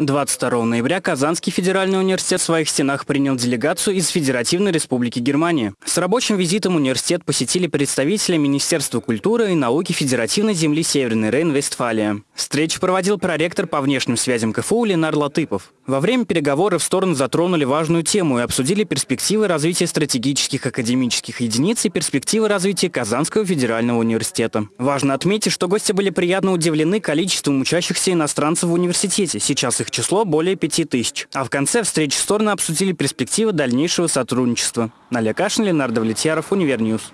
22 ноября Казанский федеральный университет в своих стенах принял делегацию из Федеративной Республики Германии. С рабочим визитом университет посетили представители Министерства культуры и науки Федеративной земли Северный Рейн-Вестфалия. Встречу проводил проректор по внешним связям КФУ Ленар Латыпов. Во время переговоров стороны затронули важную тему и обсудили перспективы развития стратегических академических единиц и перспективы развития Казанского федерального университета. Важно отметить, что гости были приятно удивлены количеством учащихся иностранцев в университете. Сейчас их число более 5000. А в конце встречи стороны обсудили перспективы дальнейшего сотрудничества. Налия Кашина, Леонард Влетьяров, Univer News.